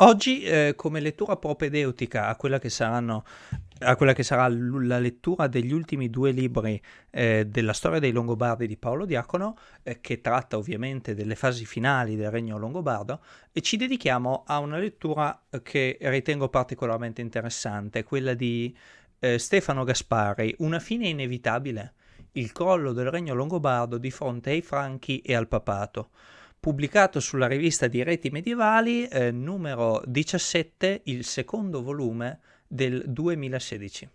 Oggi, eh, come lettura propedeutica a quella che saranno a quella che sarà la lettura degli ultimi due libri eh, della storia dei Longobardi di Paolo Diacono, eh, che tratta ovviamente delle fasi finali del regno longobardo, e ci dedichiamo a una lettura che ritengo particolarmente interessante, quella di eh, Stefano Gaspari, Una fine inevitabile, il crollo del regno longobardo di fronte ai Franchi e al papato pubblicato sulla rivista di Reti Medievali, eh, numero 17, il secondo volume del 2016.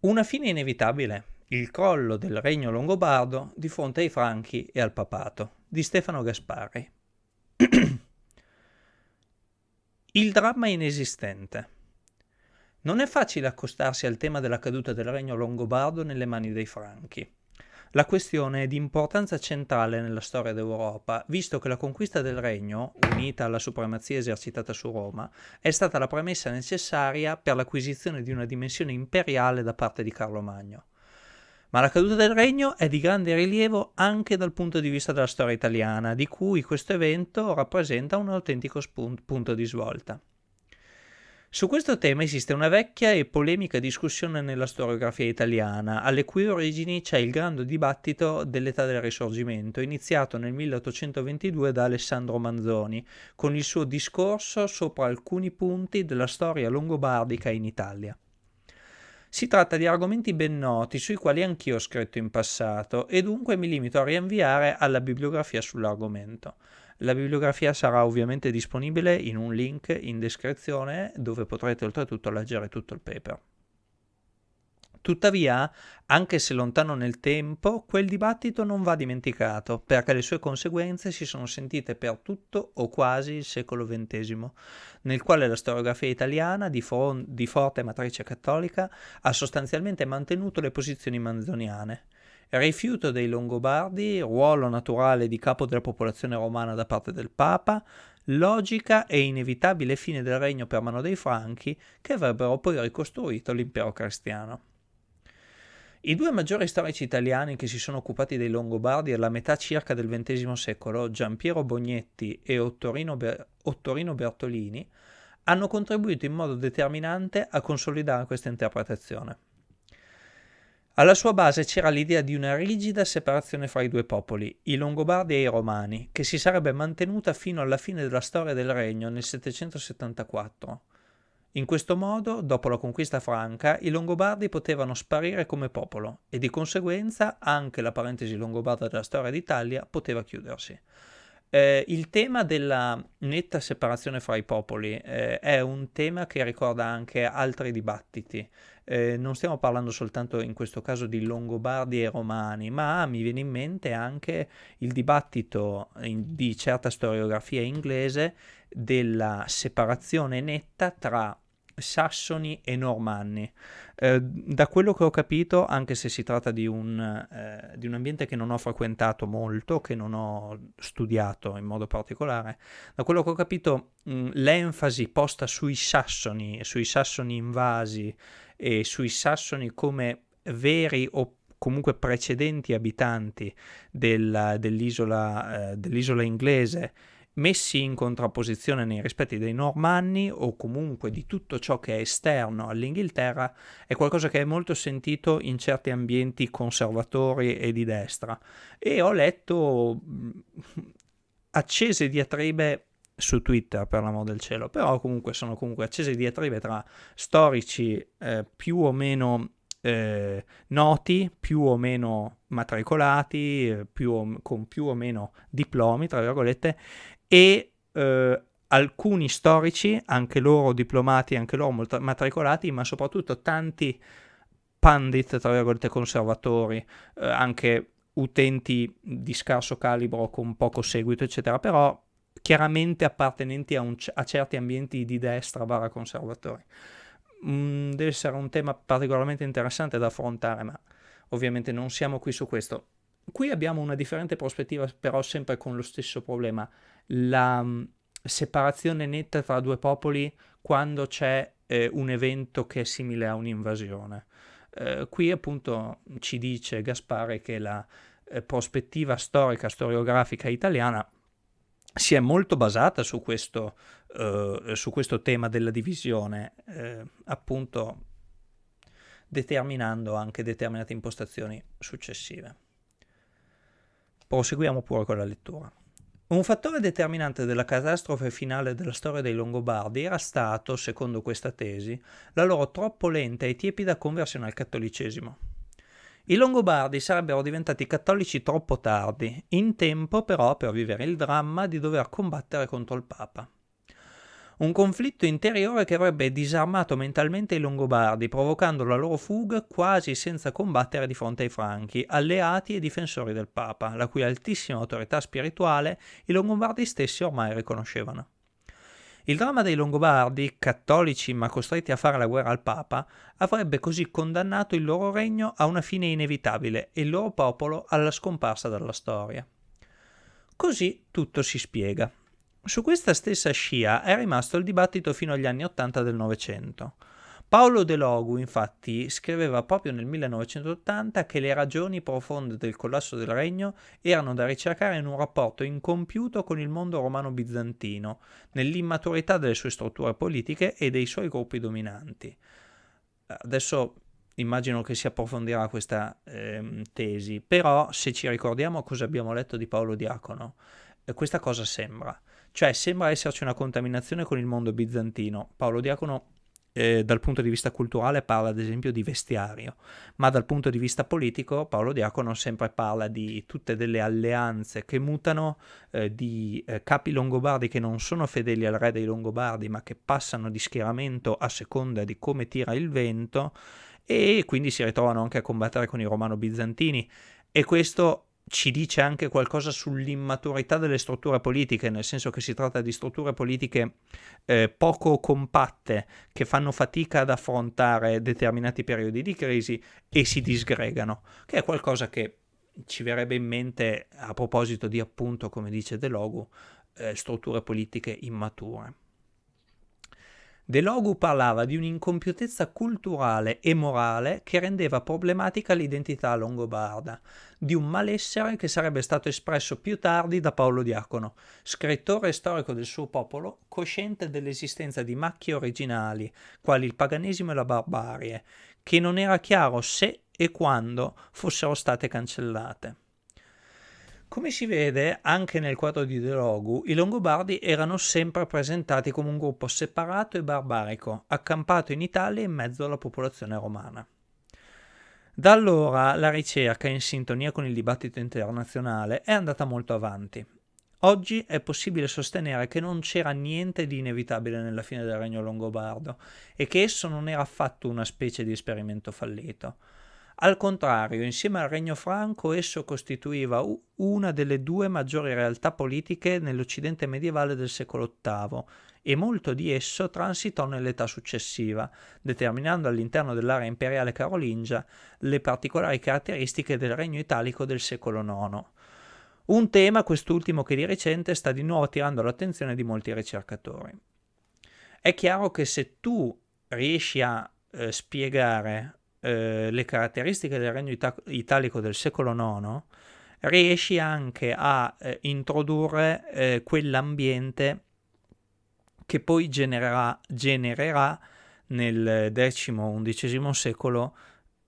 Una fine inevitabile, il crollo del regno longobardo di fronte ai Franchi e al papato, di Stefano Gaspari. il dramma inesistente. Non è facile accostarsi al tema della caduta del regno longobardo nelle mani dei Franchi. La questione è di importanza centrale nella storia d'Europa, visto che la conquista del regno, unita alla supremazia esercitata su Roma, è stata la premessa necessaria per l'acquisizione di una dimensione imperiale da parte di Carlo Magno. Ma la caduta del regno è di grande rilievo anche dal punto di vista della storia italiana, di cui questo evento rappresenta un autentico punto di svolta. Su questo tema esiste una vecchia e polemica discussione nella storiografia italiana, alle cui origini c'è il grande dibattito dell'età del Risorgimento, iniziato nel 1822 da Alessandro Manzoni, con il suo discorso sopra alcuni punti della storia longobardica in Italia. Si tratta di argomenti ben noti sui quali anch'io ho scritto in passato e dunque mi limito a rinviare alla bibliografia sull'argomento. La bibliografia sarà ovviamente disponibile in un link in descrizione dove potrete oltretutto leggere tutto il paper. Tuttavia, anche se lontano nel tempo, quel dibattito non va dimenticato, perché le sue conseguenze si sono sentite per tutto o quasi il secolo XX, nel quale la storiografia italiana, di, di forte matrice cattolica, ha sostanzialmente mantenuto le posizioni manzoniane, rifiuto dei Longobardi, ruolo naturale di capo della popolazione romana da parte del Papa, logica e inevitabile fine del regno per mano dei Franchi che avrebbero poi ricostruito l'impero cristiano. I due maggiori storici italiani che si sono occupati dei Longobardi alla metà circa del XX secolo, Giampiero Bognetti e Ottorino, Ber- Ottorino Bertolini, hanno contribuito in modo determinante a consolidare questa interpretazione. Alla sua base c'era l'idea di una rigida separazione fra i due popoli, i Longobardi e i Romani, che si sarebbe mantenuta fino alla fine della storia del regno nel 774. In questo modo, dopo la conquista franca, i Longobardi potevano sparire come popolo e di conseguenza anche la parentesi longobarda della storia d'Italia poteva chiudersi. Eh, il tema della netta separazione fra i popoli eh, è un tema che ricorda anche altri dibattiti. Eh, non stiamo parlando soltanto in questo caso di Longobardi e Romani, ma mi viene in mente anche il dibattito in, di certa storiografia inglese della separazione netta tra sassoni e normanni. Eh, da quello che ho capito, anche se si tratta di un, eh, di un, ambiente che non ho frequentato molto, che non ho studiato in modo particolare, da quello che ho capito mh, l'enfasi posta sui sassoni, sui sassoni invasi e sui sassoni come veri o comunque precedenti abitanti della, dell'isola, eh, dell'isola inglese messi in contrapposizione nei rispetti dei normanni o comunque di tutto ciò che è esterno all'Inghilterra è qualcosa che è molto sentito in certi ambienti conservatori e di destra. E ho letto accese diatribe su Twitter per l'amor del cielo. Però comunque sono comunque accese diatribe tra storici eh, più o meno eh, noti, più o meno matricolati, eh, più o, con più o meno diplomi, tra virgolette, e eh, alcuni storici, anche loro diplomati, anche loro matricolati, ma soprattutto tanti pandit, tra virgolette, conservatori, eh, anche utenti di scarso calibro con poco seguito, eccetera, però chiaramente appartenenti a, a certi ambienti di destra barra conservatori. Mm, deve essere un tema particolarmente interessante da affrontare, ma ovviamente non siamo qui su questo. Qui abbiamo una differente prospettiva, però sempre con lo stesso problema la mm, separazione netta tra due popoli quando c'è eh, un evento che è simile a un'invasione. Eh, qui appunto ci dice Gaspare che la eh, prospettiva storica, storiografica italiana si è molto basata su questo, uh, su questo tema della divisione, eh, appunto determinando anche determinate impostazioni successive. Proseguiamo pure con la lettura. Un fattore determinante della catastrofe finale della storia dei Longobardi era stato, secondo questa tesi, la loro troppo lenta e tiepida conversione al cattolicesimo. I Longobardi sarebbero diventati cattolici troppo tardi, in tempo però per vivere il dramma di dover combattere contro il Papa. Un conflitto interiore che avrebbe disarmato mentalmente i Longobardi, provocando la loro fuga quasi senza combattere di fronte ai Franchi, alleati e difensori del Papa, la cui altissima autorità spirituale i Longobardi stessi ormai riconoscevano. Il dramma dei Longobardi, cattolici ma costretti a fare la guerra al Papa, avrebbe così condannato il loro regno a una fine inevitabile e il loro popolo alla scomparsa dalla storia. Così tutto si spiega. Su questa stessa scia è rimasto il dibattito fino agli anni Ottanta del Novecento. Paolo De Logu, infatti, scriveva proprio nel 1980 che le ragioni profonde del collasso del regno erano da ricercare in un rapporto incompiuto con il mondo romano-bizantino, nell'immaturità delle sue strutture politiche e dei suoi gruppi dominanti. Adesso immagino che si approfondirà questa eh, tesi, però se ci ricordiamo cosa abbiamo letto di Paolo Diacono, eh, questa cosa sembra. Cioè sembra esserci una contaminazione con il mondo bizantino. Paolo Diacono eh, dal punto di vista culturale parla ad esempio di vestiario, ma dal punto di vista politico Paolo Diacono sempre parla di tutte delle alleanze che mutano, eh, di eh, capi longobardi che non sono fedeli al re dei longobardi ma che passano di schieramento a seconda di come tira il vento e quindi si ritrovano anche a combattere con i romano-bizantini. E questo ci dice anche qualcosa sull'immaturità delle strutture politiche, nel senso che si tratta di strutture politiche eh, poco compatte che fanno fatica ad affrontare determinati periodi di crisi e si disgregano, che è qualcosa che ci verrebbe in mente a proposito di appunto, come dice De Logu, eh, strutture politiche immature. De Logu parlava di un'incompiutezza culturale e morale che rendeva problematica l'identità longobarda, di un malessere che sarebbe stato espresso più tardi da Paolo Diacono, scrittore storico del suo popolo, cosciente dell'esistenza di macchie originali, quali il paganesimo e la barbarie, che non era chiaro se e quando fossero state cancellate. Come si vede anche nel quadro di De Logu, i Longobardi erano sempre presentati come un gruppo separato e barbarico, accampato in Italia in mezzo alla popolazione romana. Da allora la ricerca, in sintonia con il dibattito internazionale, è andata molto avanti. Oggi è possibile sostenere che non c'era niente di inevitabile nella fine del regno longobardo e che esso non era affatto una specie di esperimento fallito. Al contrario, insieme al Regno Franco, esso costituiva una delle due maggiori realtà politiche nell'Occidente medievale del secolo VIII e molto di esso transitò nell'età successiva, determinando all'interno dell'area imperiale carolingia le particolari caratteristiche del Regno Italico del secolo IX. Un tema, quest'ultimo che di recente sta di nuovo attirando l'attenzione di molti ricercatori. È chiaro che se tu riesci a eh, spiegare eh, le caratteristiche del regno ita- italico del secolo IX, riesci anche a eh, introdurre eh, quell'ambiente che poi genererà, genererà nel X-XI secolo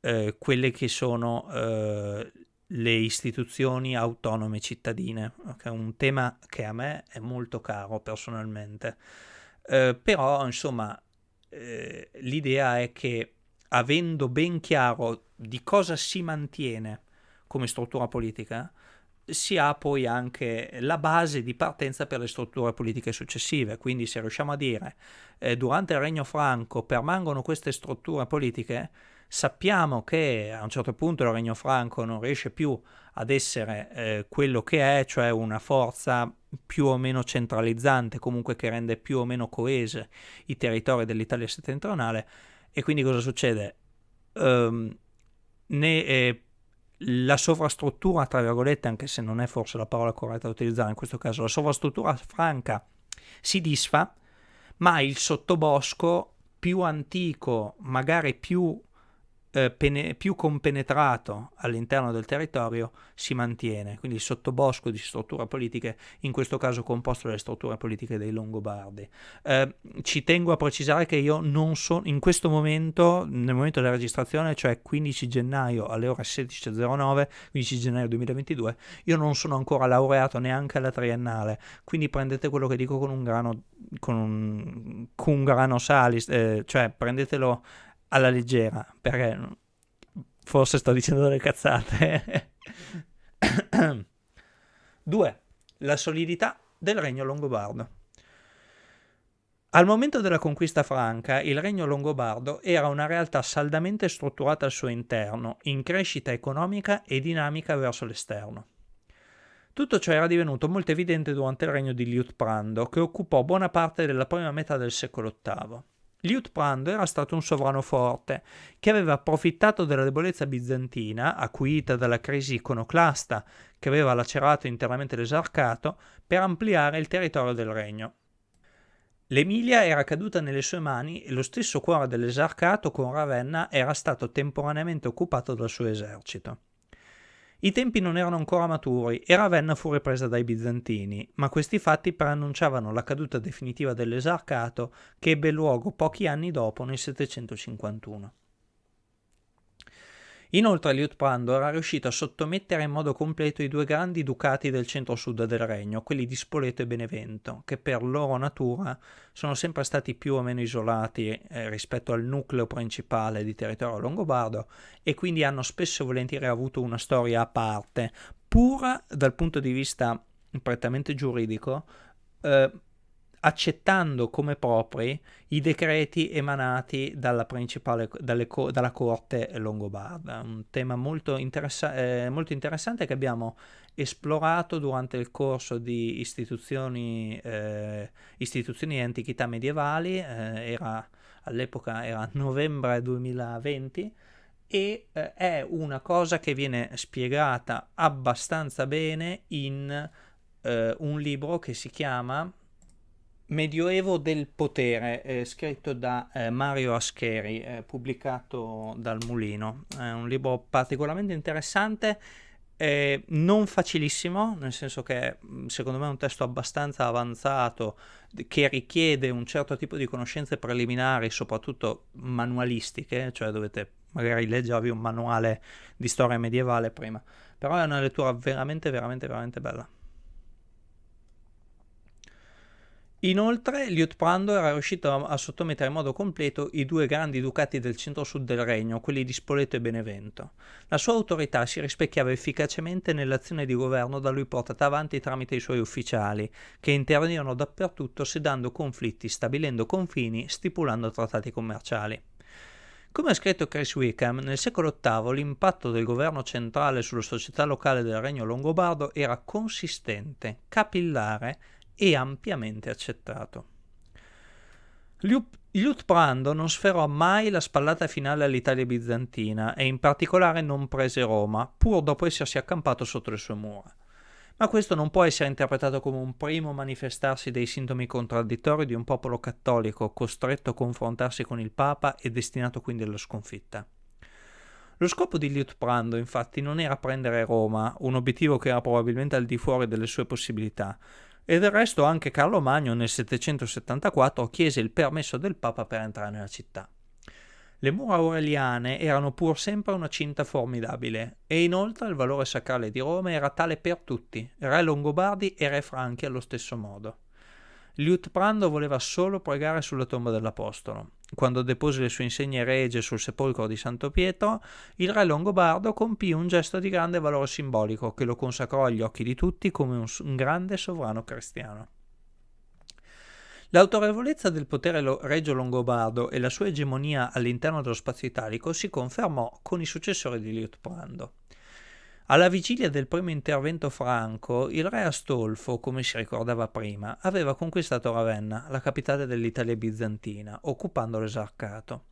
eh, quelle che sono eh, le istituzioni autonome cittadine, che è un tema che a me è molto caro personalmente. Eh, però, insomma, l'idea è che avendo ben chiaro di cosa si mantiene come struttura politica, si ha poi anche la base di partenza per le strutture politiche successive. Quindi se riusciamo a dire eh, durante il Regno Franco permangono queste strutture politiche, sappiamo che a un certo punto il Regno Franco non riesce più ad essere eh, quello che è, cioè una forza più o meno centralizzante, comunque che rende più o meno coese i territori dell'Italia settentrionale, e quindi cosa succede? Um, ne, eh, la sovrastruttura, tra virgolette, anche se non è forse la parola corretta da utilizzare in questo caso, la sovrastruttura franca si disfa, ma il sottobosco più antico, magari più eh, pene- più compenetrato all'interno del territorio si mantiene, quindi il sottobosco di strutture politiche, in questo caso composto dalle strutture politiche dei Longobardi. Eh, ci tengo a precisare che io non sono, in questo momento, nel momento della registrazione, cioè 15 gennaio alle ore 16.09, 15 gennaio 2022, io non sono ancora laureato neanche alla triennale, quindi prendete quello che dico con un grano, con un, con un grano salis, eh, cioè prendetelo alla leggera, perché forse sto dicendo delle cazzate. 2. La solidità del regno longobardo. Al momento della conquista franca, il regno longobardo era una realtà saldamente strutturata al suo interno, in crescita economica e dinamica verso l'esterno. Tutto ciò era divenuto molto evidente durante il regno di Liutprando, che occupò buona parte della prima metà del secolo VIII. Liutprando era stato un sovrano forte, che aveva approfittato della debolezza bizantina, acuita dalla crisi iconoclasta che aveva lacerato internamente l'esarcato, per ampliare il territorio del regno. L'Emilia era caduta nelle sue mani e lo stesso cuore dell'esarcato con Ravenna era stato temporaneamente occupato dal suo esercito. I tempi non erano ancora maturi e Ravenna fu ripresa dai bizantini, ma questi fatti preannunciavano la caduta definitiva dell'esarcato che ebbe luogo pochi anni dopo nel 751. Inoltre Liutprando era riuscito a sottomettere in modo completo i due grandi ducati del centro-sud del regno, quelli di Spoleto e Benevento, che per loro natura sono sempre stati più o meno isolati eh, rispetto al nucleo principale di territorio longobardo e quindi hanno spesso e volentieri avuto una storia a parte, pur dal punto di vista prettamente giuridico, eh, accettando come propri i decreti emanati dalla, dalle, dalla corte longobarda. Un tema molto, interessa eh, molto, interessante che abbiamo esplorato durante il corso di istituzioni, eh, istituzioni e antichità medievali, eh, era, all'epoca era novembre 2020, e eh, è una cosa che viene spiegata abbastanza bene in eh, un libro che si chiama Medioevo del potere, eh, scritto da eh, Mario Ascheri, eh, pubblicato dal Mulino. È un libro particolarmente interessante, non facilissimo, nel senso che mm, secondo me è un testo abbastanza avanzato che richiede un certo tipo di conoscenze preliminari, soprattutto manualistiche, cioè dovete magari leggervi un manuale di storia medievale prima, però è una lettura veramente, veramente, veramente bella. Inoltre, Liutprando era riuscito a, a, sottomettere in modo completo i due grandi ducati del centro-sud del regno, quelli di Spoleto e Benevento. La sua autorità si rispecchiava efficacemente nell'azione di governo da lui portata avanti tramite i suoi ufficiali, che intervenivano dappertutto sedando conflitti, stabilendo confini, stipulando trattati commerciali. Come ha scritto Chris Wickham, nel secolo VIII l'impatto del governo centrale sulla società locale del regno longobardo era consistente, capillare e ampiamente accettato. Liutprando non sferrò mai la spallata finale all'Italia bizantina e in particolare non prese Roma, pur dopo essersi accampato sotto le sue mura. Ma questo non può essere interpretato come un primo manifestarsi dei sintomi contraddittori di un popolo cattolico costretto a confrontarsi con il Papa e destinato quindi alla sconfitta. Lo scopo di Liutprando infatti non era prendere Roma, un obiettivo che era probabilmente al di fuori delle sue possibilità, e del resto anche Carlo Magno nel 774 chiese il permesso del Papa per entrare nella città. Le mura aureliane erano pur sempre una cinta formidabile e inoltre il valore sacrale di Roma era tale per tutti, re longobardi e re franchi allo stesso modo. Liutprando voleva solo pregare sulla tomba dell'Apostolo. Quando depose le sue insegne regie sul sepolcro di Santo Pietro, il re longobardo compì un gesto di grande valore simbolico che lo consacrò agli occhi di tutti come un, un grande sovrano cristiano. L'autorevolezza del potere regio longobardo e la sua egemonia all'interno dello spazio italico si confermò con i successori di Liutprando. Alla vigilia del primo intervento franco, il re Astolfo, come si ricordava prima, aveva conquistato Ravenna, la capitale dell'Italia bizantina, occupando l'esarcato.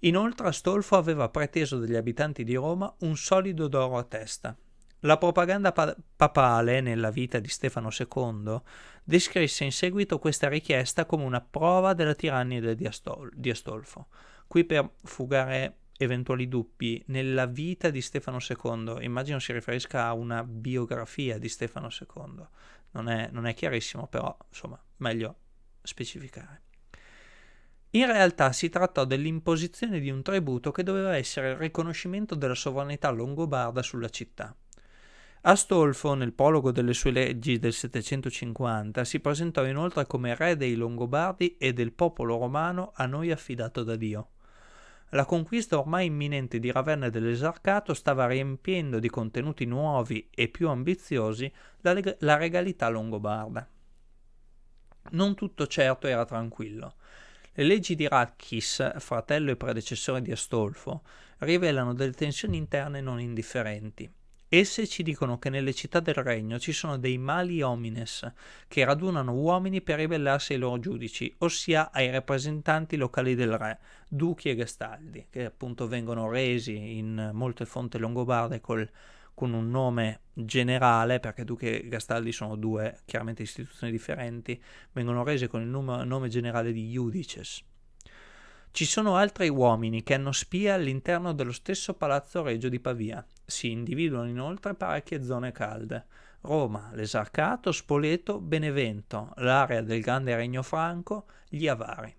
Inoltre Astolfo aveva preteso dagli abitanti di Roma un solido d'oro a testa. La propaganda pa- papale nella vita di Stefano II descrisse in seguito questa richiesta come una prova della tirannia di, Astol- di Astolfo. Qui per fugare eventuali dubbi nella vita di Stefano II, immagino si riferisca a una biografia di Stefano II, non è, non è chiarissimo, però insomma, meglio specificare. In realtà si trattò dell'imposizione di un tributo che doveva essere il riconoscimento della sovranità longobarda sulla città. Astolfo, nel prologo delle sue leggi del 750, si presentò inoltre come re dei Longobardi e del popolo romano a noi affidato da Dio. La conquista ormai imminente di Ravenna dell'Esarcato stava riempiendo di contenuti nuovi e più ambiziosi la, leg- la regalità longobarda. Non tutto certo era tranquillo. Le leggi di Ratchis, fratello e predecessore di Astolfo, rivelano delle tensioni interne non indifferenti. Esse ci dicono che nelle città del regno ci sono dei mali homines che radunano uomini per ribellarsi ai loro giudici, ossia ai rappresentanti locali del re, duchi e gastaldi, che appunto vengono resi in molte fonti longobarde col, con un nome generale, perché duchi e gastaldi sono due chiaramente istituzioni differenti, vengono resi con il nome, nome generale di iudices. Ci sono altri uomini che hanno spia all'interno dello stesso palazzo regio di Pavia. Si individuano inoltre parecchie zone calde. Roma, l'Esarcato, Spoleto, Benevento, l'area del Grande Regno Franco, gli Avari.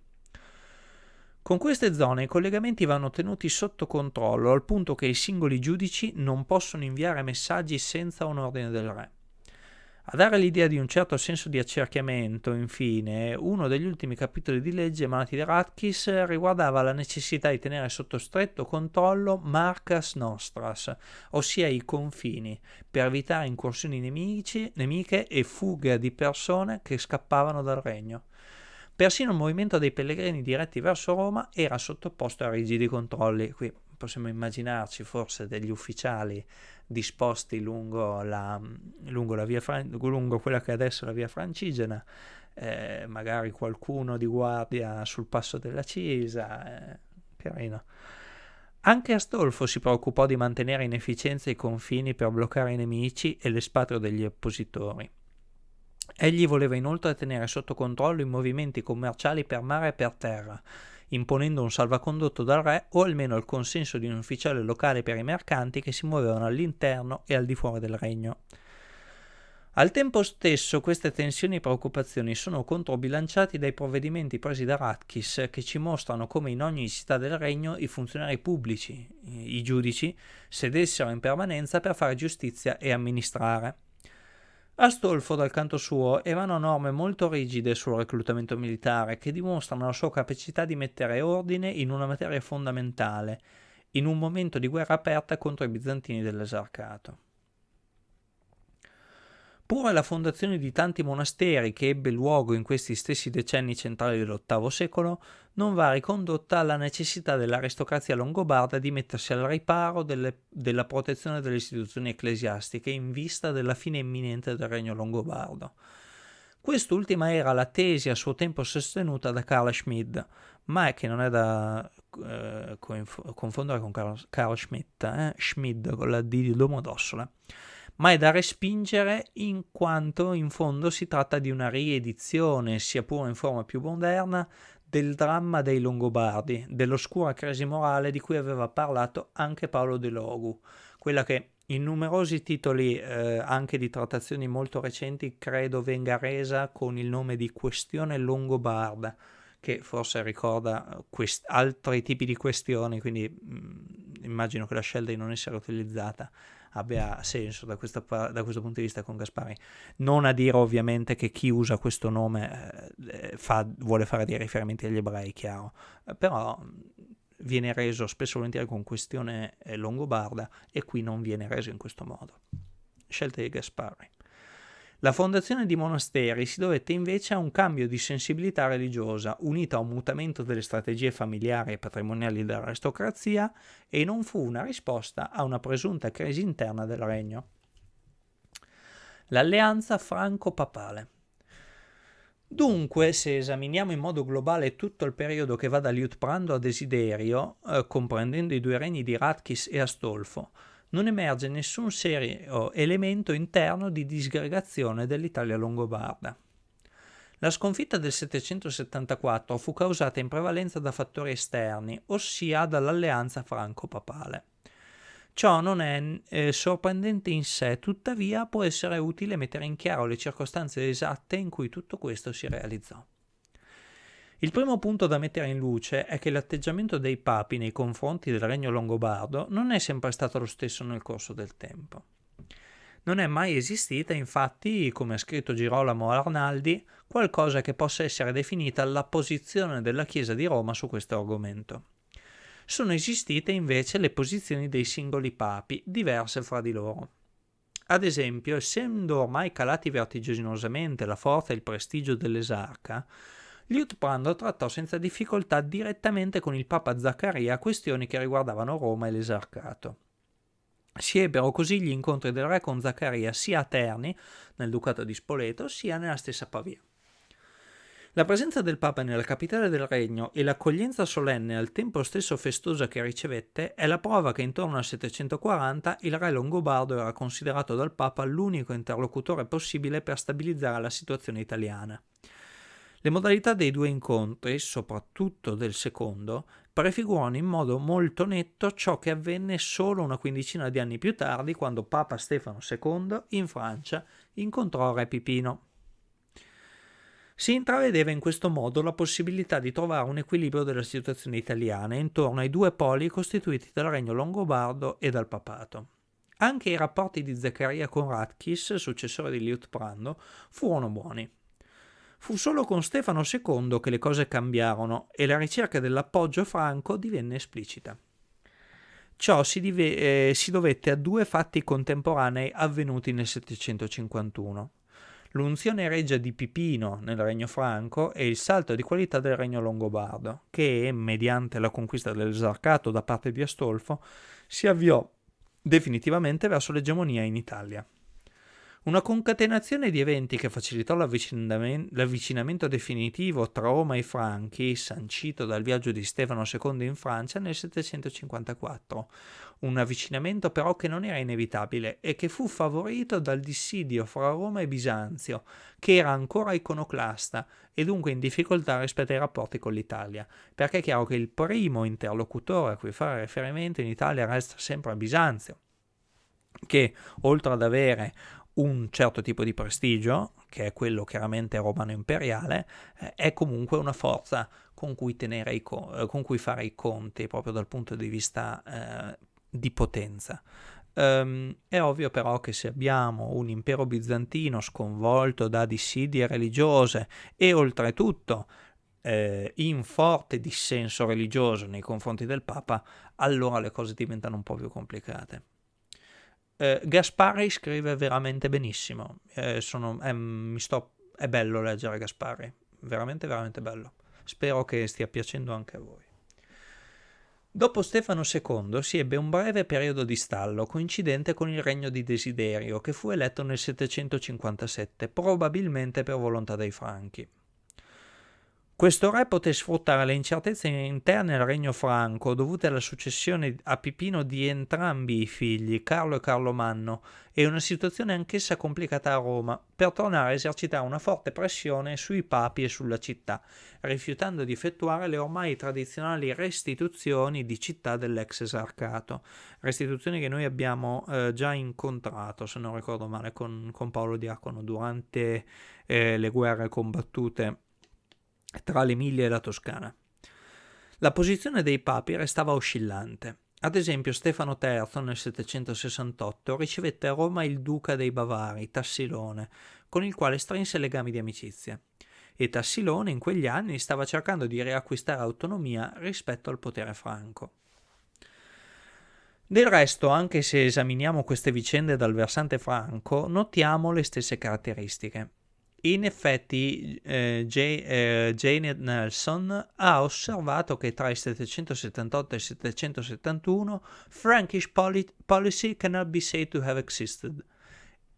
Con queste zone i collegamenti vanno tenuti sotto controllo al punto che i singoli giudici non possono inviare messaggi senza un ordine del re. A dare l'idea di un certo senso di accerchiamento, infine, uno degli ultimi capitoli di legge emanati da Ratkis riguardava la necessità di tenere sotto stretto controllo Marcas Nostras, ossia i confini, per evitare incursioni nemici, nemiche e fughe di persone che scappavano dal regno. Persino il movimento dei pellegrini diretti verso Roma era sottoposto a rigidi controlli. Qui possiamo immaginarci forse degli ufficiali disposti lungo, la, lungo, la via, lungo quella che è adesso la via Francigena, eh, magari qualcuno di guardia sul passo della Cisa, eh, carino. Anche Astolfo si preoccupò di mantenere in efficienza i confini per bloccare i nemici e l'espatrio degli oppositori. Egli voleva inoltre tenere sotto controllo i movimenti commerciali per mare e per terra, imponendo un salvacondotto dal re o almeno il consenso di un ufficiale locale per i mercanti che si muovevano all'interno e al di fuori del regno. Al tempo stesso queste tensioni e preoccupazioni sono controbilanciati dai provvedimenti presi da Ratkis che ci mostrano come in ogni città del regno i funzionari pubblici, i giudici, sedessero in permanenza per fare giustizia e amministrare. Astolfo, dal canto suo, emanò norme molto rigide sul reclutamento militare che dimostrano la sua capacità di mettere ordine in una materia fondamentale, in un momento di guerra aperta contro i bizantini dell'esarcato. Pure la fondazione di tanti monasteri che ebbe luogo in questi stessi decenni centrali dell'VIII secolo non va ricondotta alla necessità dell'aristocrazia longobarda di mettersi al riparo delle, della protezione delle istituzioni ecclesiastiche in vista della fine imminente del regno longobardo. Quest'ultima era la tesi a suo tempo sostenuta da Carl Schmid, ma che non è da eh, confondere con Carl, Carl Schmidt, eh? Schmid con la D di Domodossola ma è da respingere in quanto in fondo si tratta di una riedizione, sia pure in forma più moderna, del dramma dei Longobardi, dell'oscura crisi morale di cui aveva parlato anche Paolo De Logu, quella che in numerosi titoli eh, anche di trattazioni molto recenti credo venga resa con il nome di questione longobarda, che forse ricorda quest- altri tipi di questioni, quindi mh, mm, immagino che la scelta di non essere utilizzata abbia senso da, questa, da, questo punto di vista con Gaspari. Non a dire ovviamente che chi usa questo nome eh, fa, vuole fare dei riferimenti agli ebrei, chiaro, eh, però viene reso spesso e volentieri con questione eh, longobarda e qui non viene reso in questo modo. Scelta di Gaspari. La fondazione di monasteri si dovette invece a un cambio di sensibilità religiosa, unito a un mutamento delle strategie familiari e patrimoniali dell'aristocrazia, e non fu una risposta a una presunta crisi interna del regno. L'alleanza franco-papale. Dunque, se esaminiamo in modo globale tutto il periodo che va da Liutprando a Desiderio, eh, comprendendo i due regni di Ratchis e Astolfo, non emerge nessun serio elemento interno di disgregazione dell'Italia longobarda. La sconfitta del 774 fu causata in prevalenza da fattori esterni, ossia dall'alleanza franco-papale. Ciò non è eh, sorprendente in sé, tuttavia può essere utile mettere in chiaro le circostanze esatte in cui tutto questo si realizzò. Il primo punto da mettere in luce è che l'atteggiamento dei papi nei confronti del regno longobardo non è sempre stato lo stesso nel corso del tempo. Non è mai esistita, infatti, come ha scritto Girolamo Arnaldi, qualcosa che possa essere definita la posizione della Chiesa di Roma su questo argomento. Sono esistite invece le posizioni dei singoli papi, diverse fra di loro. Ad esempio, essendo ormai calati vertiginosamente la forza e il prestigio dell'esarca, Liutprando trattò senza difficoltà direttamente con il Papa Zaccaria questioni che riguardavano Roma e l'esarcato. Si ebbero così gli incontri del re con Zaccaria sia a Terni, nel ducato di Spoleto, sia nella stessa Pavia. La presenza del Papa nella capitale del regno e l'accoglienza solenne al tempo stesso festosa che ricevette è la prova che intorno al 740 il re longobardo era considerato dal Papa l'unico interlocutore possibile per stabilizzare la situazione italiana. Le modalità dei due incontri, soprattutto del secondo, prefigurano in modo molto netto ciò che avvenne solo una quindicina di anni più tardi quando Papa Stefano II in Francia incontrò Re Pipino. Si intravedeva in questo modo la possibilità di trovare un equilibrio della situazione italiana intorno ai due poli costituiti dal regno longobardo e dal papato. Anche i rapporti di Zaccaria con Radkis, successore di Liutprando, furono buoni. Fu solo con Stefano II che le cose cambiarono e la ricerca dell'appoggio franco divenne esplicita. Ciò si, dive- eh, si dovette a due fatti contemporanei avvenuti nel 751. L'unzione regia di Pipino nel regno franco e il salto di qualità del regno longobardo, che, mediante la conquista dell'esarcato da parte di Astolfo, si avviò definitivamente verso l'egemonia in Italia. Una concatenazione di eventi che facilitò l'avvicinamento definitivo tra Roma e i Franchi, sancito dal viaggio di Stefano II in Francia nel 754. Un avvicinamento però che non era inevitabile e che fu favorito dal dissidio fra Roma e Bisanzio, che era ancora iconoclasta e dunque in difficoltà rispetto ai rapporti con l'Italia, perché è chiaro che il primo interlocutore a cui fare riferimento in Italia resta sempre a Bisanzio che oltre ad avere un certo tipo di prestigio, che è quello chiaramente romano imperiale, eh, è comunque una forza con cui, i co- eh, con cui, fare i conti proprio dal punto di vista eh, di potenza. Um, è ovvio però che se abbiamo un impero bizantino sconvolto da dissidie religiose e oltretutto eh, in forte dissenso religioso nei confronti del Papa, allora le cose diventano un po' più complicate. Eh, Gaspari scrive veramente benissimo. Eh, sono, è, sto, è bello leggere Gaspari, veramente, veramente bello. Spero che stia piacendo anche a voi. Dopo Stefano II si ebbe un breve periodo di stallo coincidente con il regno di Desiderio, che fu eletto nel 757, probabilmente per volontà dei Franchi. Questo re poté sfruttare le incertezze interne al regno franco dovute alla successione a Pipino di entrambi i figli, Carlo e Carlo Manno, e una situazione anch'essa complicata a Roma, per tornare a esercitare una forte pressione sui papi e sulla città, rifiutando di effettuare le ormai tradizionali restituzioni di città dell'ex esarcato, restituzioni che noi abbiamo eh, già incontrato, se non ricordo male, con, con Paolo Diacono durante eh, le guerre combattute tra l'Emilia e la Toscana. La posizione dei papi restava oscillante. Ad esempio Stefano III nel 768 ricevette a Roma il duca dei Bavari, Tassilone, con il quale strinse legami di amicizia. E Tassilone in quegli anni stava cercando di riacquistare autonomia rispetto al potere franco. Del resto, anche se esaminiamo queste vicende dal versante franco, notiamo le stesse caratteristiche. In effetti eh, J, eh, Janet Nelson ha osservato che tra il 778 e il 771 Frankish policy cannot be said to have existed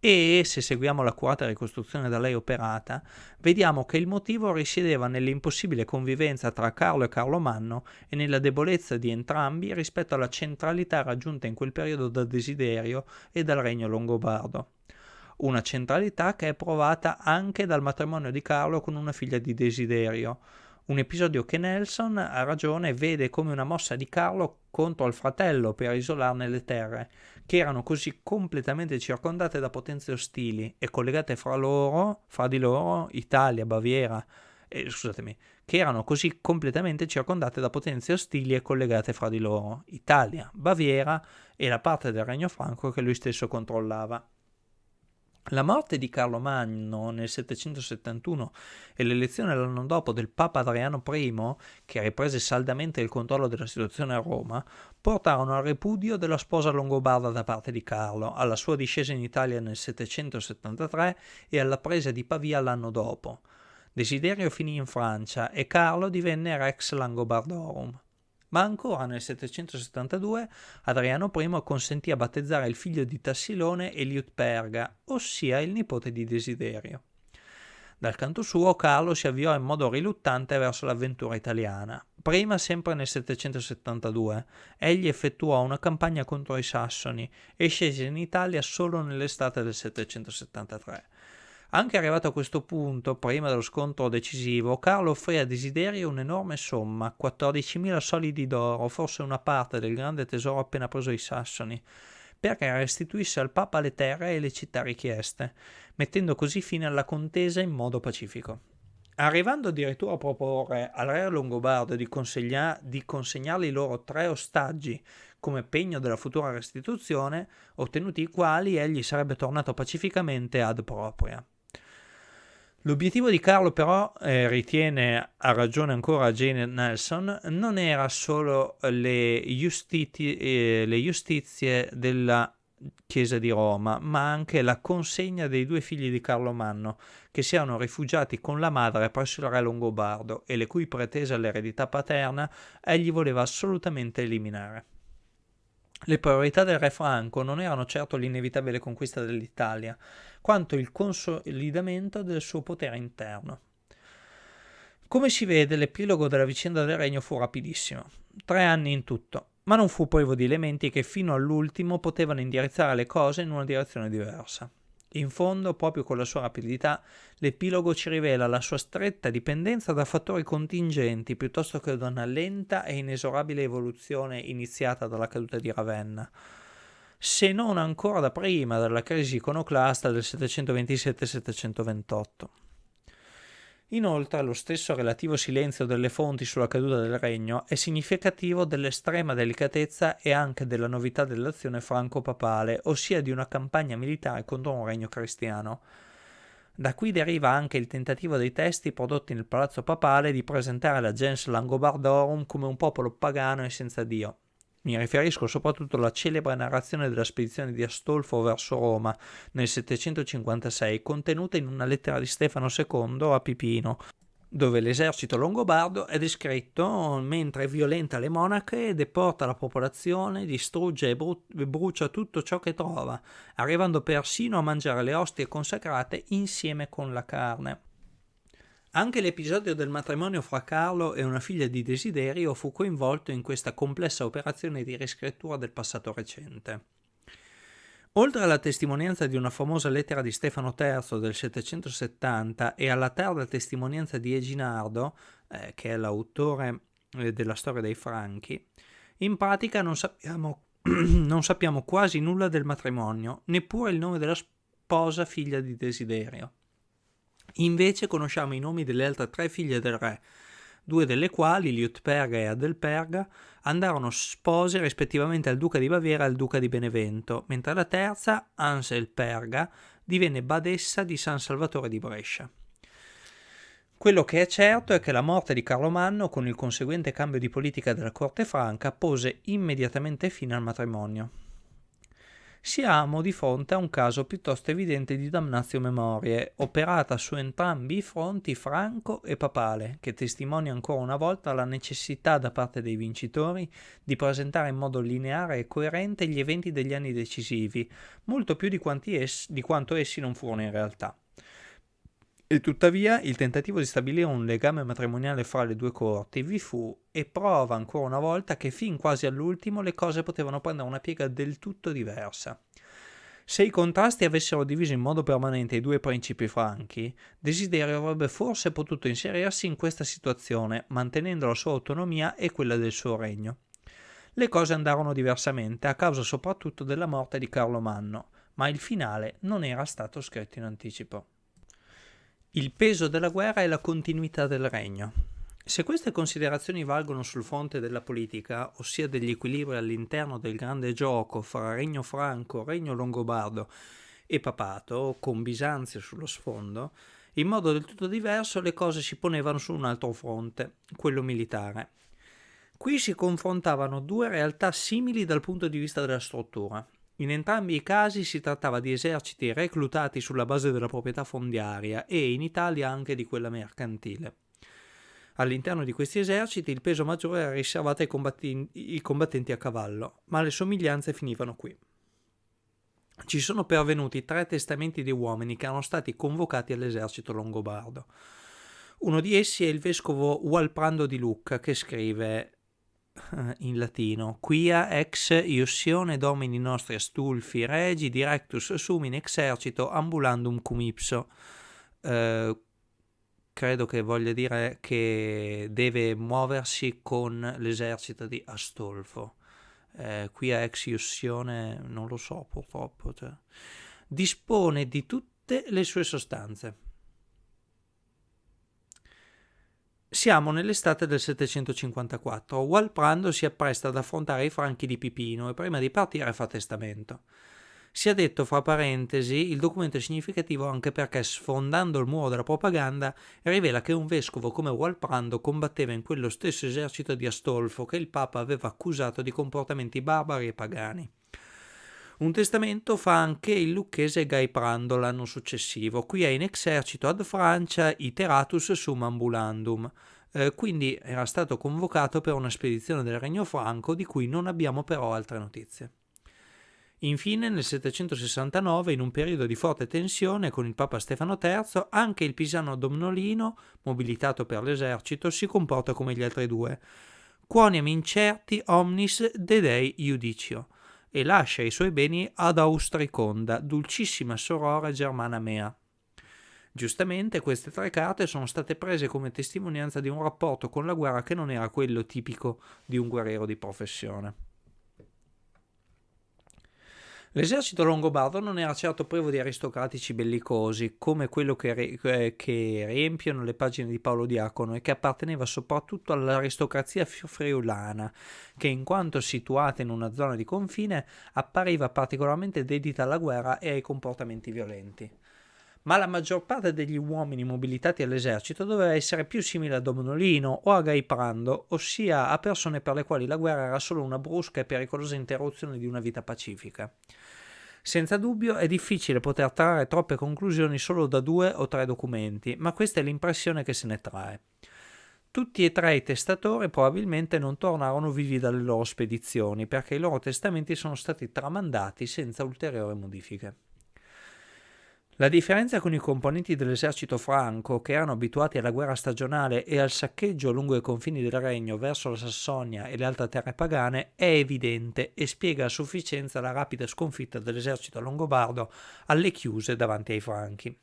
e, se seguiamo l'accurata ricostruzione da lei operata, vediamo che il motivo risiedeva nell'impossibile convivenza tra Carlo e Carlo Manno e nella debolezza di entrambi rispetto alla centralità raggiunta in quel periodo da Desiderio e dal regno longobardo. Una centralità che è provata anche dal matrimonio di Carlo con una figlia di Desiderio, un episodio che Nelson, a ragione, vede come una mossa di Carlo contro il fratello per isolarne le terre, che erano così completamente circondate da potenze ostili e collegate fra loro, fra di loro, Italia, Baviera, eh, scusatemi, che erano così completamente circondate da potenze ostili e collegate fra di loro, Italia, Baviera e la parte del Regno Franco che lui stesso controllava. La morte di Carlo Magno nel 771 e l'elezione l'anno dopo del Papa Adriano I, che riprese saldamente il controllo della situazione a Roma, portarono al ripudio della sposa longobarda da parte di Carlo, alla sua discesa in Italia nel 773 e alla presa di Pavia l'anno dopo. Desiderio finì in Francia e Carlo divenne Rex Langobardorum. Ma ancora nel 772 Adriano I consentì a battezzare il figlio di Tassilone Eliutperga, ossia il nipote di Desiderio. Dal canto suo Carlo si avviò in modo riluttante verso l'avventura italiana. Prima, sempre nel 772, egli effettuò una campagna contro i Sassoni e scese in Italia solo nell'estate del 773. Anche arrivato a questo punto, prima dello scontro decisivo, Carlo offrì a Desiderio un'enorme somma, 14.000 solidi d'oro, forse una parte del grande tesoro appena preso ai Sassoni, perché restituisse al Papa le terre e le città richieste, mettendo così fine alla contesa in modo pacifico. Arrivando addirittura a proporre al re longobardo di, consegna- di consegnargli loro tre ostaggi come pegno della futura restituzione, ottenuti i quali egli sarebbe tornato pacificamente ad propria. L'obiettivo di Carlo però, eh, ritiene a ragione ancora Jane Nelson, non era solo le, giustiti- eh, le giustizie della Chiesa di Roma, ma anche la consegna dei due figli di Carlo Manno, che si erano rifugiati con la madre presso il re Longobardo e le cui pretese all'eredità paterna egli voleva assolutamente eliminare. Le priorità del re Franco non erano certo l'inevitabile conquista dell'Italia, quanto il consolidamento del suo potere interno. Come si vede, l'epilogo della vicenda del regno fu rapidissimo, tre anni in tutto, ma non fu privo di elementi che fino all'ultimo potevano indirizzare le cose in una direzione diversa. In fondo, proprio con la sua rapidità, l'epilogo ci rivela la sua stretta dipendenza da fattori contingenti piuttosto che da una lenta e inesorabile evoluzione iniziata dalla caduta di Ravenna, se non ancora da prima dalla crisi iconoclasta del 727-728. Inoltre lo stesso relativo silenzio delle fonti sulla caduta del regno è significativo dell'estrema delicatezza e anche della novità dell'azione franco-papale, ossia di una campagna militare contro un regno cristiano. Da qui deriva anche il tentativo dei testi prodotti nel palazzo papale di presentare la gens Langobardorum come un popolo pagano e senza Dio. Mi riferisco soprattutto alla celebre narrazione della spedizione di Astolfo verso Roma nel 756, contenuta in una lettera di Stefano II a Pipino, dove l'esercito longobardo è descritto mentre violenta le monache, deporta la popolazione, distrugge e bru- brucia tutto ciò che trova, arrivando persino a mangiare le ostie consacrate insieme con la carne. Anche l'episodio del matrimonio fra Carlo e una figlia di Desiderio fu coinvolto in questa complessa operazione di riscrittura del passato recente. Oltre alla testimonianza di una famosa lettera di Stefano III del 770 e alla tarda testimonianza di Eginardo, eh, che è l'autore eh, della storia dei Franchi, in pratica non sappiamo, non sappiamo quasi nulla del matrimonio, neppure il nome della sposa figlia di Desiderio. Invece conosciamo i nomi delle altre tre figlie del re, due delle quali, Liutperga e Adelperga, andarono spose rispettivamente al duca di Baviera e al duca di Benevento, mentre la terza, Anselperga, divenne badessa di San Salvatore di Brescia. Quello che è certo è che la morte di Carlo Manno, con il conseguente cambio di politica della corte franca, pose immediatamente fine al matrimonio siamo di fronte a un caso piuttosto evidente di damnatio memorie, operata su entrambi i fronti franco e papale, che testimonia ancora una volta la necessità da parte dei vincitori di presentare in modo lineare e coerente gli eventi degli anni decisivi, molto più di, es- di quanto essi non furono in realtà. E tuttavia il tentativo di stabilire un legame matrimoniale fra le due corti vi fu e prova ancora una volta che fin quasi all'ultimo le cose potevano prendere una piega del tutto diversa. Se i contrasti avessero diviso in modo permanente i due principi franchi, Desiderio avrebbe forse potuto inserirsi in questa situazione, mantenendo la sua autonomia e quella del suo regno. Le cose andarono diversamente, a causa soprattutto della morte di Carlo Manno, ma il finale non era stato scritto in anticipo. Il peso della guerra e la continuità del regno. Se queste considerazioni valgono sul fronte della politica, ossia degli equilibri all'interno del grande gioco fra Regno Franco, Regno Longobardo e Papato, con Bisanzio sullo sfondo, in modo del tutto diverso le cose si ponevano su un altro fronte, quello militare. Qui si confrontavano due realtà simili dal punto di vista della struttura. In entrambi i casi si trattava di eserciti reclutati sulla base della proprietà fondiaria e in Italia anche di quella mercantile. All'interno di questi eserciti il peso maggiore era riservato ai, combattenti, ai combattenti a cavallo, ma le somiglianze finivano qui. Ci sono pervenuti tre testamenti di uomini che erano stati convocati all'esercito longobardo. Uno di essi è il vescovo Walprando di Lucca che scrive in latino quia ex iussione domini nostri astulfi regi directus sum in exercito ambulandum cum ipso eh, credo che voglia dire che deve muoversi con l'esercito di Astolfo. Eh, qui a ex iussione non lo so purtroppo. Cioè. Dispone di tutte le sue sostanze. Siamo nell'estate del 754. Walprando si appresta ad affrontare i franchi di Pipino e prima di partire fa testamento. Sia detto fra parentesi, il documento è significativo anche perché sfondando il muro della propaganda rivela che un vescovo come Walprando combatteva in quello stesso esercito di Astolfo che il Papa aveva accusato di comportamenti barbari e pagani. Un testamento fa anche il lucchese Gaiprando l'anno successivo, qui è in exercito ad Francia iteratus sum ambulandum, eh, quindi era stato convocato per una spedizione del Regno Franco di cui non abbiamo però altre notizie. Infine, nel 769, in un periodo di forte tensione con il Papa Stefano III, anche il pisano Domnolino, mobilitato per l'esercito, si comporta come gli altri due. Quoniam incerti omnis dedei iudicio, e lascia i suoi beni ad Austriconda, dulcissima sorora germana mea. Giustamente queste tre carte sono state prese come testimonianza di un rapporto con la guerra che non era quello tipico di un guerriero di professione. L'esercito longobardo non era certo privo di aristocratici bellicosi, come quello che, re- che, riempiono le pagine di Paolo Diacono e che apparteneva soprattutto all'aristocrazia friulana, che in quanto situata in una zona di confine appariva particolarmente dedita alla guerra e ai comportamenti violenti. Ma la maggior parte degli uomini mobilitati all'esercito doveva essere più simile a Domnolino o a Gaiprando, ossia a persone per le quali la guerra era solo una brusca e pericolosa interruzione di una vita pacifica. Senza dubbio è difficile poter trarre troppe conclusioni solo da due o tre documenti, ma questa è l'impressione che se ne trae. Tutti e tre i testatori probabilmente non tornarono vivi dalle loro spedizioni perché i loro testamenti sono stati tramandati senza ulteriori modifiche. La differenza con i componenti dell'esercito franco, che erano abituati alla guerra stagionale e al saccheggio lungo i confini del regno verso la Sassonia e le altre terre pagane, è evidente e spiega a sufficienza la rapida sconfitta dell'esercito longobardo alle chiuse davanti ai franchi.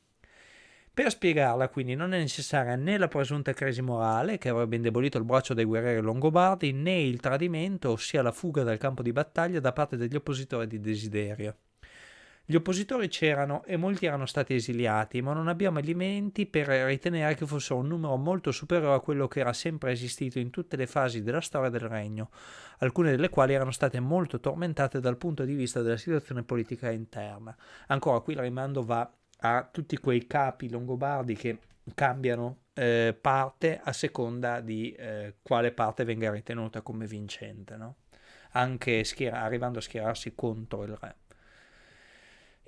Per spiegarla quindi non è necessaria né la presunta crisi morale, che avrebbe indebolito il braccio dei guerrieri longobardi, né il tradimento, ossia la fuga dal campo di battaglia da parte degli oppositori di Desiderio. Gli oppositori c'erano e molti erano stati esiliati, ma non abbiamo elementi per ritenere che fosse un numero molto superiore a quello che era sempre esistito in tutte le fasi della storia del regno, alcune delle quali erano state molto tormentate dal punto di vista della situazione politica interna. Ancora qui il rimando va a tutti quei capi longobardi che cambiano eh, parte a seconda di eh, quale parte venga ritenuta come vincente, no? anche schiera- arrivando a schierarsi contro il re.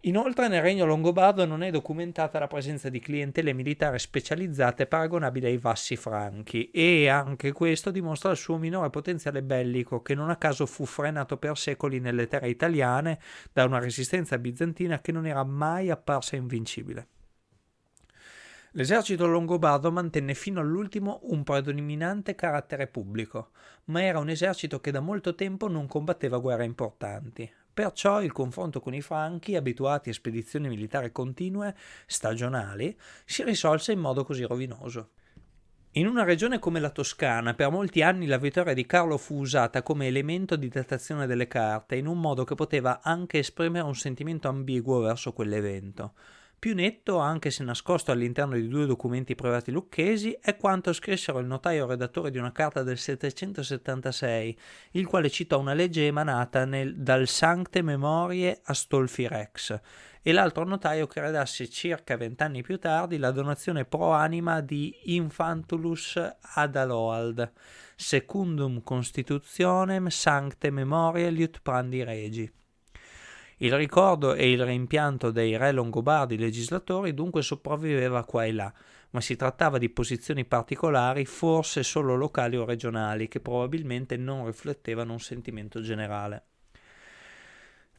Inoltre nel regno longobardo non è documentata la presenza di clientele militari specializzate paragonabili ai vassi franchi e anche questo dimostra il suo minore potenziale bellico che non a caso fu frenato per secoli nelle terre italiane da una resistenza bizantina che non era mai apparsa invincibile. L'esercito longobardo mantenne fino all'ultimo un predominante carattere pubblico, ma era un esercito che da molto tempo non combatteva guerre importanti. Perciò il confronto con i Franchi, abituati a spedizioni militari continue, stagionali, si risolse in modo così rovinoso. In una regione come la Toscana, per molti anni la vittoria di Carlo fu usata come elemento di datazione delle carte, in un modo che poteva anche esprimere un sentimento ambiguo verso quell'evento. Più netto, anche se nascosto all'interno di due documenti privati lucchesi, è quanto scrissero il notaio redattore di una carta del 776, il quale citò una legge emanata nel, dal Sancte Memorie Astolfi Rex, e l'altro notaio che redasse circa vent'anni più tardi la donazione pro anima di Infantulus Adaloald, secundum constitutionem sancte memorie liutprandi regi. Il ricordo e il rimpianto dei re longobardi legislatori dunque sopravviveva qua e là, ma si trattava di posizioni particolari, forse solo locali o regionali, che probabilmente non riflettevano un sentimento generale.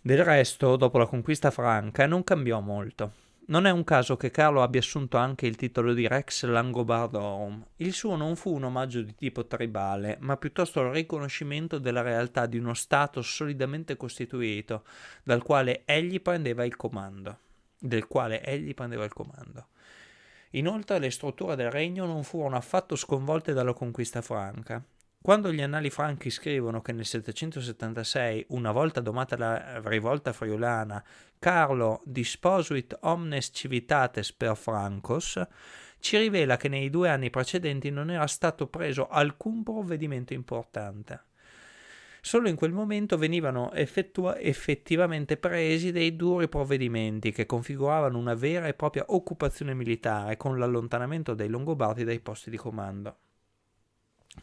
Del resto, dopo la conquista franca, non cambiò molto. Non è un caso che Carlo abbia assunto anche il titolo di Rex Langobardorum. Il suo non fu un omaggio di tipo tribale, ma piuttosto il riconoscimento della realtà di uno Stato solidamente costituito, dal quale egli prendeva il comando. Del quale egli prendeva il comando. Inoltre le strutture del regno non furono affatto sconvolte dalla conquista franca. Quando gli annali franchi scrivono che nel 776, una volta domata la rivolta friulana, Carlo disposuit omnes civitates per Francos, ci rivela che nei due anni precedenti non era stato preso alcun provvedimento importante. Solo in quel momento venivano effettua- effettivamente presi dei duri provvedimenti che configuravano una vera e propria occupazione militare con l'allontanamento dei Longobardi dai posti di comando.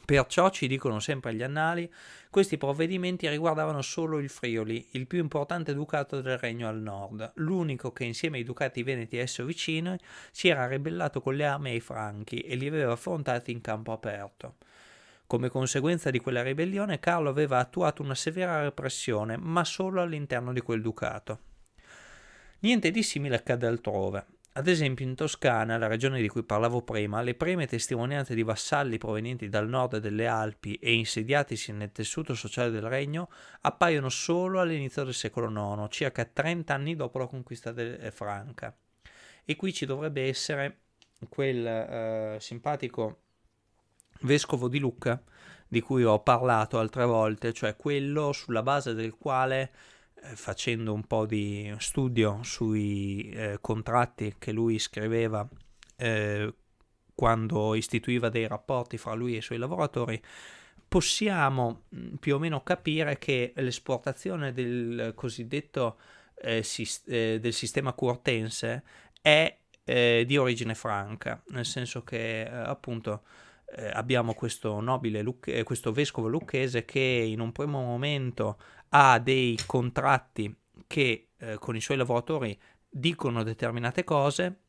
Perciò, ci dicono sempre gli annali, questi provvedimenti riguardavano solo il Friuli, il più importante ducato del regno al nord, l'unico che insieme ai ducati veneti esso vicini si era ribellato con le armi ai franchi e li aveva affrontati in campo aperto. Come conseguenza di quella ribellione Carlo aveva attuato una severa repressione, ma solo all'interno di quel ducato. Niente di simile accade altrove. Ad esempio in Toscana, la regione di cui parlavo prima, le prime testimonianze di vassalli provenienti dal nord delle Alpi e insediatisi nel tessuto sociale del regno appaiono solo all'inizio del secolo IX, circa 30 anni dopo la conquista de- franca. E qui ci dovrebbe essere quel eh, simpatico vescovo di Lucca di cui ho parlato altre volte, cioè quello sulla base del quale eh, facendo un po' di studio sui eh, contratti che lui scriveva eh, quando istituiva dei rapporti fra lui e i suoi lavoratori, possiamo mm, più o meno capire che l'esportazione del cosiddetto eh, sis- eh, del sistema curtense è eh, di origine franca, nel senso che appunto abbiamo questo nobile, questo vescovo lucchese che in un primo momento ha dei contratti che eh, con i suoi lavoratori dicono determinate cose,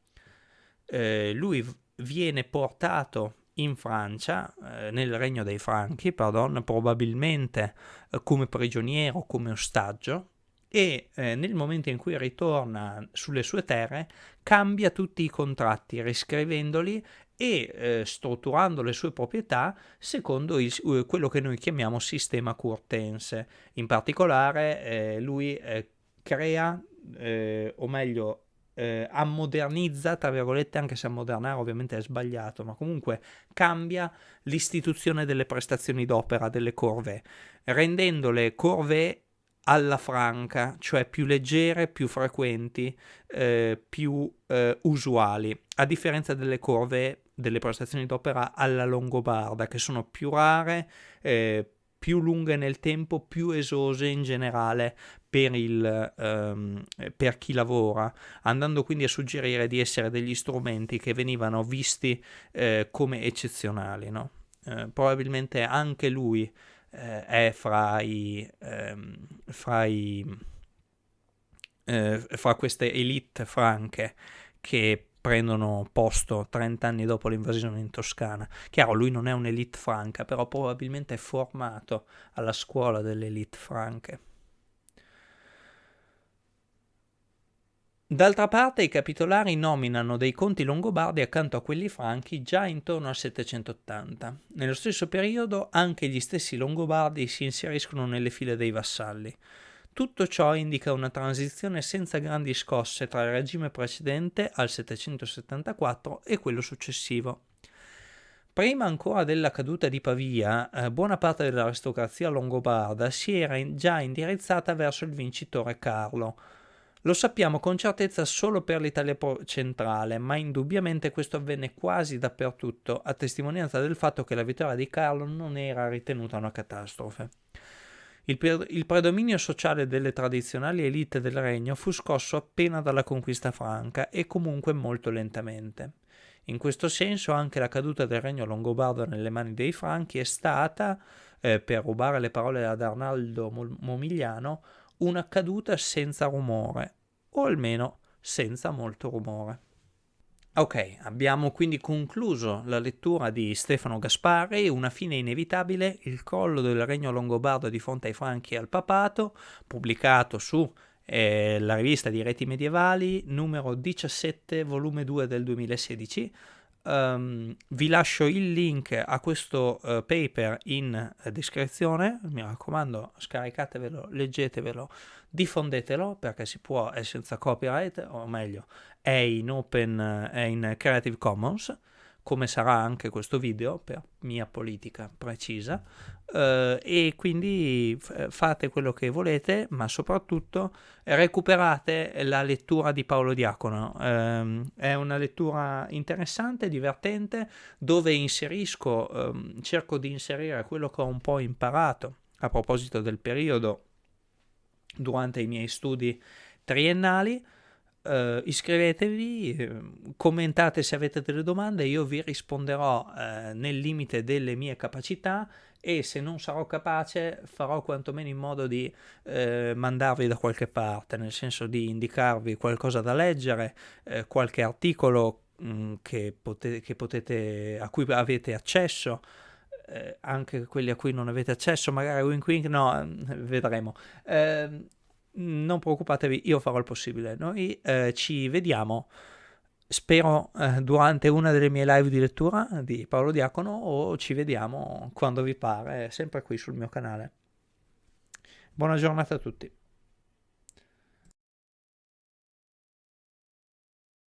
eh, lui viene portato in Francia, eh, nel regno dei Franchi, pardon, probabilmente eh, come prigioniero, come ostaggio, e eh, nel momento in cui ritorna sulle sue terre cambia tutti i contratti riscrivendoli e eh, strutturando le sue proprietà secondo il, uh, quello che noi chiamiamo sistema curtense. In particolare eh, lui eh, crea, eh, o meglio, eh, ammodernizza, tra virgolette, anche se ammodernare ovviamente è sbagliato, ma comunque cambia l'istituzione delle prestazioni d'opera delle corvée, rendendole corvée alla franca, cioè più leggere, più frequenti, eh, più eh, usuali, a differenza delle curve delle prestazioni d'opera alla longobarda, che sono più rare, eh, più lunghe nel tempo, più esose in generale per, il, ehm, per, chi lavora, andando quindi a suggerire di essere degli strumenti che venivano visti eh, come eccezionali. No? Eh, probabilmente anche lui eh, è fra i, ehm, fra, i eh, fra queste elite franche che prendono posto 30 anni dopo l'invasione in Toscana. Chiaro, lui non è un'elite franca, però probabilmente è formato alla scuola delle elite franche. D'altra parte i capitolari nominano dei conti longobardi accanto a quelli franchi già intorno al 780. Nello stesso periodo anche gli stessi longobardi si inseriscono nelle file dei vassalli. Tutto ciò indica una transizione senza grandi scosse tra il regime precedente al 774 e quello successivo. Prima ancora della caduta di Pavia, eh, buona parte dell'aristocrazia longobarda si era già indirizzata verso il vincitore Carlo. Lo sappiamo con certezza solo per l'Italia centrale, ma indubbiamente questo avvenne quasi dappertutto, a testimonianza del fatto che la vittoria di Carlo non era ritenuta una catastrofe. Il, pre- il, predominio sociale delle tradizionali elite del regno fu scosso appena dalla conquista franca e comunque molto lentamente. In questo senso anche la caduta del regno longobardo nelle mani dei franchi è stata, eh, per rubare le parole ad Arnaldo Momigliano, una caduta senza rumore, o almeno senza molto rumore. Ok, abbiamo quindi concluso la lettura di Stefano Gasparri, Una fine inevitabile, il crollo del regno longobardo di fronte ai franchi e al papato, pubblicato su eh, la rivista di reti medievali, numero 17, volume 2 del 2016. Um, ehm, vi lascio il link a questo uh, paper in uh, descrizione, mi raccomando scaricatevelo, leggetevelo, diffondetelo perché si può, è senza copyright, o meglio, è in open, è in Creative Commons, come sarà anche questo video per mia politica precisa, eh, e quindi fate quello che volete, ma soprattutto recuperate la lettura di Paolo Diacono. Eh, è una lettura interessante, divertente, dove inserisco, eh, cerco di inserire quello che ho un po' imparato a proposito del periodo durante i miei studi triennali. Uh, iscrivetevi, eh, commentate se avete delle domande, io vi risponderò uh, nel limite delle mie capacità e se non sarò capace farò quantomeno in modo di uh, mandarvi da qualche parte, nel senso di indicarvi qualcosa da leggere, qualche articolo mh, mm, che, potete, che potete, a cui avete accesso. Anche quelli a cui non avete accesso, magari wink wink, no, vedremo. Uh, non preoccupatevi, io farò il possibile. Noi eh, ci vediamo, spero, eh, durante una delle mie live di lettura di Paolo Diacono o ci vediamo quando vi pare, sempre qui sul mio canale. Buona giornata a tutti.